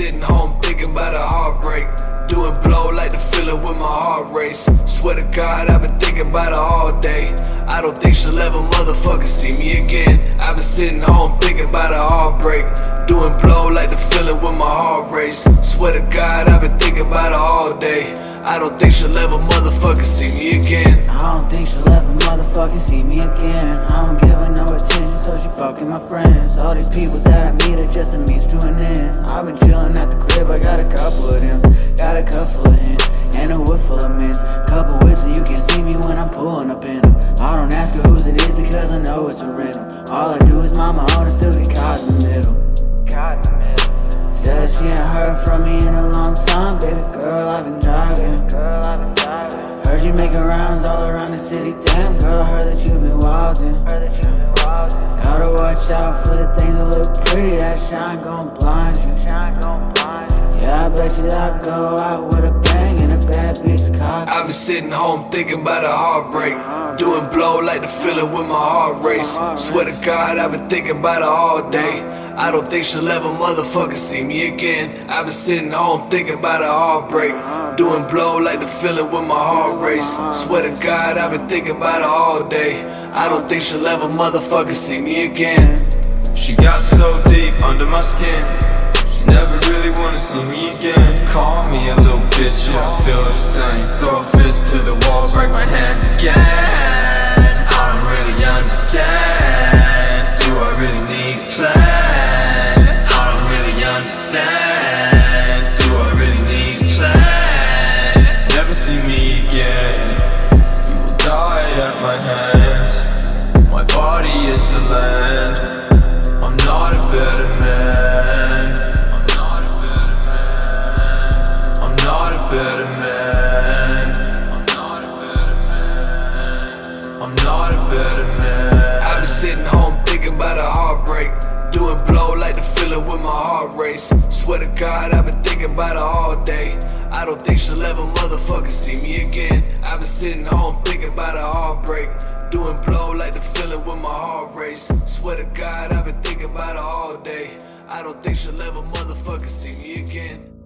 sitting home thinking about a heartbreak. Doing like the feeling with my heart race. Swear to God, I've been thinking about her all day. I don't think she'll ever motherfucker see me again. I've been sitting home thinking about a heartbreak. Doing blow like the feeling with my heart race. Swear to God, I've been thinking about her all day. I don't think she'll ever motherfucker see me again. I don't think she'll ever motherfucking see me again. I don't give her no attention, so she fucking my friends. All these people that I meet are just a means to an end. I've been chilling at the crib, I got a couple of them. Got a couple of hens, and a wood full of mints. Couple whips, and you can see me when I'm pulling up in them. I don't ask her whose it is because I know it's a rental. All I do is mind my own and still get caught in the middle. Caught in the middle. Said she ain't heard from me in a long time, baby girl. I've been driving. Girl, I've been driving. Heard you making rounds all around the city. Damn, girl, I heard that you've been wildin'. Heard that you've been wildin'. Gotta watch out for the things that look pretty. That shine gon' blind you. Shine gon' blind you. Yeah, I bet you that I go out with a bang bad bitch. I've been sitting home thinking about a heartbreak. Doing blow like the feeling with my heart race. Swear to God, I've been thinking about her all day. I don't think she'll ever motherfucker see me again. I've been sitting home thinking about a heartbreak. Doing blow like the feeling with my heart race. Swear to God, I've been thinking about her all day. I don't think she'll ever motherfucker see me again. She got so deep under my skin. She never really wanna see me again. Call bitch, yeah, I feel the same. Throw a fist to the wall, break my hands again. I don't really understand. Do I really need a plan? I don't really understand. Do I really need a plan? Never see me again. You will die at my hands. My body is the land. About her all day. I don't think she'll ever motherfucker see me again. I've been sitting home thinking about a heartbreak. Doing blow like the feeling with my heart race. Swear to God, I've been thinking about her all day. I don't think she'll ever motherfucker see me again.